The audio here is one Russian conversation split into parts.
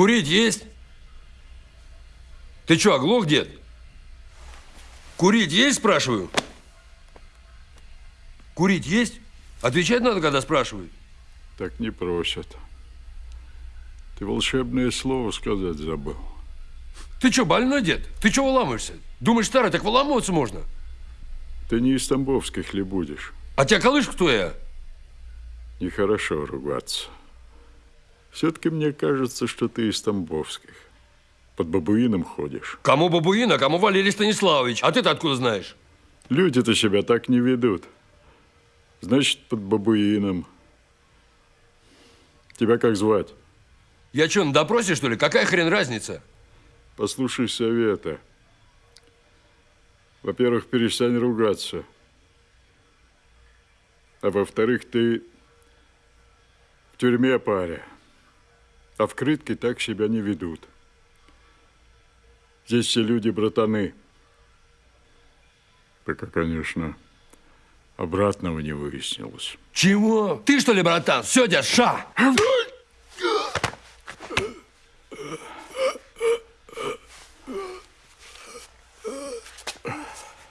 Курить есть? Ты что, оглох, дед? Курить есть, спрашиваю? Курить есть? Отвечать надо, когда спрашивают. Так не просят. Ты волшебное слово сказать забыл. Ты что, больной, дед? Ты что выламываешься? Думаешь, старый, так выламываться можно? Ты не из Тамбовских ли будешь? А тебя колыш кто я? Нехорошо ругаться. Все-таки мне кажется, что ты из Тамбовских. Под бабуином ходишь. Кому бабуин, а кому Валерий Станиславович? А ты-то откуда знаешь? Люди-то себя так не ведут. Значит, под бабуином. Тебя как звать? Я что, на допросе, что ли? Какая хрен разница? Послушай совета. Во-первых, перестань ругаться. А во-вторых, ты в тюрьме паря. А в крытке так себя не ведут. Здесь все люди братаны. Пока, конечно, обратного не выяснилось. Чего? Ты что ли, братан? Все, ша!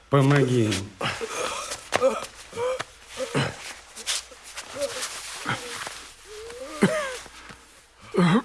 Помоги. Uh-huh.